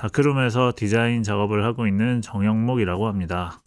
다크룸에서 디자인 작업을 하고 있는 정영목이라고 합니다.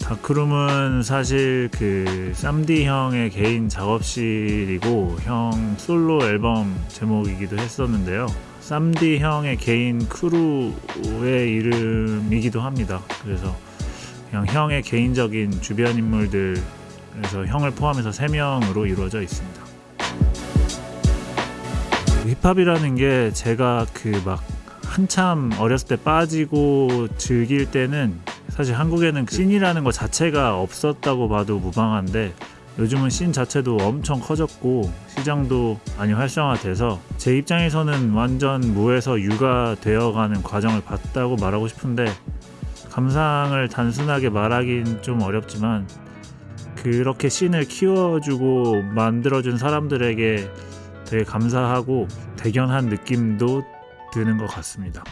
다크룸은 사실 그 쌈디 형의 개인 작업실이고 형 솔로 앨범 제목이기도 했었는데요. 쌈디 형의 개인 크루의 이름이기도 합니다. 그래서 그냥 형의 개인적인 주변 인물들 그래서 형을 포함해서 3명으로 이루어져 있습니다. 힙합이라는 게 제가 그 막 한참 어렸을 때 빠지고 즐길 때는 사실 한국에는 씬이라는 것 자체가 없었다고 봐도 무방한데 요즘은 씬 자체도 엄청 커졌고 시장도 많이 활성화돼서 제 입장에서는 완전 무에서 유가 되어가는 과정을 봤다고 말하고 싶은데 감상을 단순하게 말하긴 좀 어렵지만 그렇게 씬을 키워주고 만들어준 사람들에게 되게 감사하고 대견한 느낌도 드는 것 같습니다.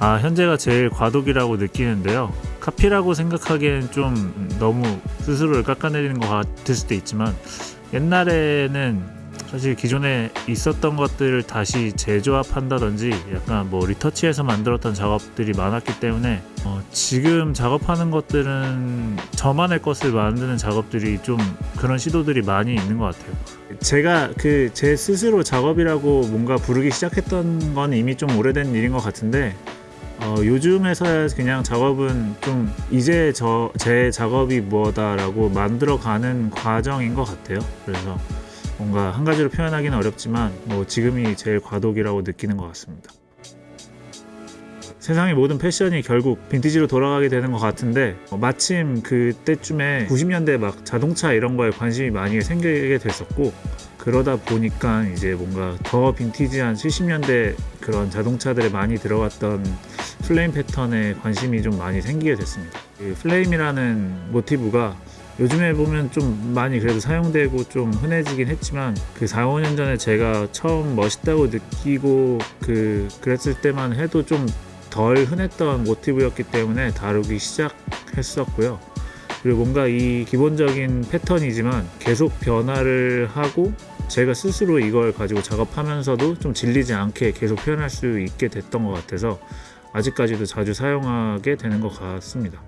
아, 현재가 제일 과도기라고 느끼는데요. 카피라고 생각하기엔 좀 너무 스스로를 깎아내리는 것 같을 수도 있지만 옛날에는 사실 기존에 있었던 것들을 다시 재조합한다든지 약간 뭐 리터치해서 만들었던 작업들이 많았기 때문에 어 지금 작업하는 것들은 저만의 것을 만드는 작업들이 좀 그런 시도들이 많이 있는 것 같아요. 제가 그 제 스스로 작업이라고 뭔가 부르기 시작했던 건 이미 좀 오래된 일인 것 같은데 어, 요즘에서야 그냥 작업은 좀 이제 저 제 작업이 뭐다라고 만들어가는 과정인 것 같아요. 그래서 뭔가 한 가지로 표현하기는 어렵지만 뭐 지금이 제일 과도기라고 느끼는 것 같습니다. 세상의 모든 패션이 결국 빈티지로 돌아가게 되는 것 같은데 어, 마침 그때쯤에 90년대 막 자동차 이런 거에 관심이 많이 생기게 됐었고 그러다 보니까 이제 뭔가 더 빈티지한 70년대 그런 자동차들에 많이 들어갔던 플레임 패턴에 관심이 좀 많이 생기게 됐습니다. 그 플레임이라는 모티브가 요즘에 보면 좀 많이 그래도 사용되고 좀 흔해지긴 했지만 그 4, 5년 전에 제가 처음 멋있다고 느끼고 그 그랬을 때만 해도 좀 덜 흔했던 모티브였기 때문에 다루기 시작했었고요. 그리고 뭔가 이 기본적인 패턴이지만 계속 변화를 하고 제가 스스로 이걸 가지고 작업하면서도 좀 질리지 않게 계속 표현할 수 있게 됐던 것 같아서 아직까지도 자주 사용하게 되는 것 같습니다.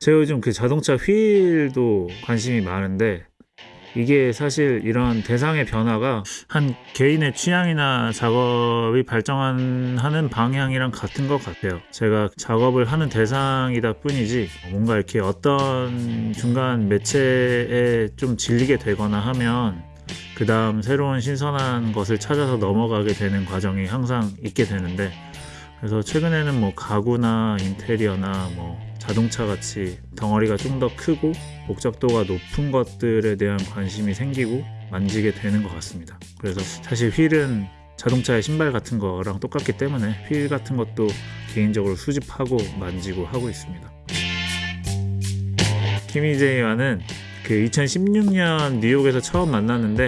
제가 요즘 그 자동차 휠도 관심이 많은데 이게 사실 이런 대상의 변화가 한 개인의 취향이나 작업이 발전하는 방향이랑 같은 것 같아요. 제가 작업을 하는 대상이다 뿐이지 뭔가 이렇게 어떤 중간 매체에 좀 질리게 되거나 하면 그 다음 새로운 신선한 것을 찾아서 넘어가게 되는 과정이 항상 있게 되는데 그래서 최근에는 뭐 가구나 인테리어나 뭐 자동차 같이 덩어리가 좀 더 크고 복잡도가 높은 것들에 대한 관심이 생기고 만지게 되는 것 같습니다. 그래서 사실 휠은 자동차의 신발 같은 거랑 똑같기 때문에 휠 같은 것도 개인적으로 수집하고 만지고 하고 있습니다. 키미제이와는 그 2016년 뉴욕에서 처음 만났는데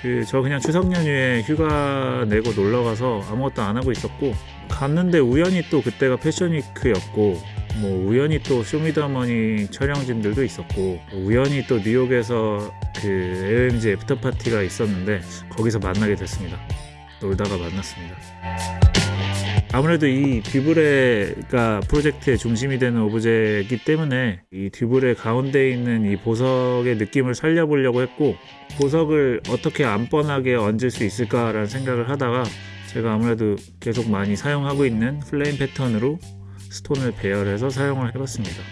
그 저 그냥 추석 연휴에 휴가 내고 놀러 가서 아무것도 안 하고 있었고 갔는데 우연히 또 그때가 패션위크였고 뭐 우연히 또 쇼미더머니 촬영진들도 있었고 우연히 또 뉴욕에서 그 AOMG after party가 있었는데 거기서 만나게 됐습니다. 놀다가 만났습니다. 아무래도 이 dubrae가 프로젝트의 중심이 되는 오브제이기 때문에 이 dubrae 가운데 있는 이 보석의 느낌을 살려보려고 했고 보석을 어떻게 안 뻔하게 얹을 수 있을까라는 생각을 하다가 제가 아무래도 계속 많이 사용하고 있는 플레임 패턴으로 스톤을 배열해서 사용을 해봤습니다.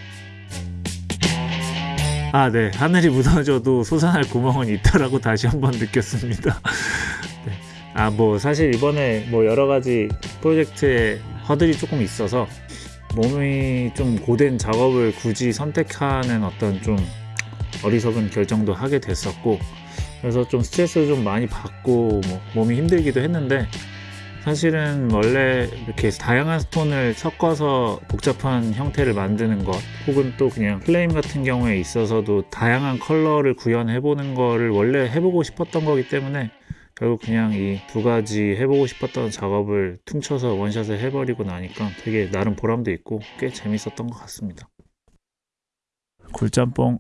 아, 네. 하늘이 무너져도 솟아날 구멍은 있다라고 다시 한번 느꼈습니다. 네. 아, 뭐, 사실 이번에 뭐 여러 가지 프로젝트에 허들이 조금 있어서 몸이 좀 고된 작업을 굳이 선택하는 어떤 좀 어리석은 결정도 하게 됐었고 그래서 좀 스트레스를 좀 많이 받고 뭐 몸이 힘들기도 했는데 사실은 원래 이렇게 다양한 스톤을 섞어서 복잡한 형태를 만드는 것 혹은 또 그냥 플레임 같은 경우에 있어서도 다양한 컬러를 구현해 보는 거를 원래 해보고 싶었던 거기 때문에 결국 그냥 이 두 가지 해보고 싶었던 작업을 퉁쳐서 원샷을 해버리고 나니까 되게 나름 보람도 있고 꽤 재밌었던 것 같습니다. 굴짬뽕